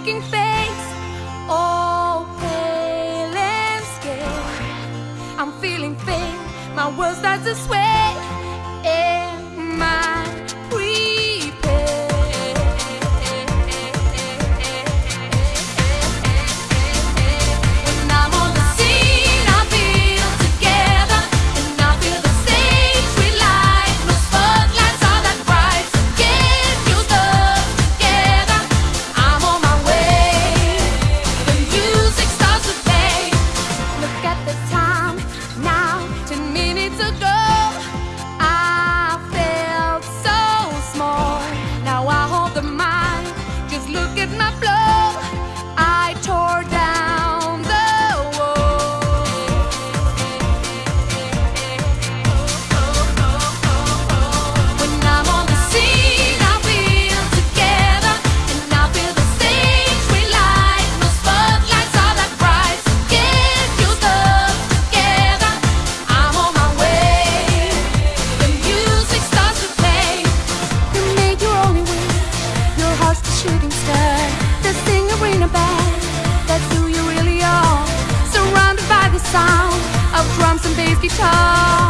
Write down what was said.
aching face, all pale and scared. I'm feeling faint, my world starts to sway. 스키샷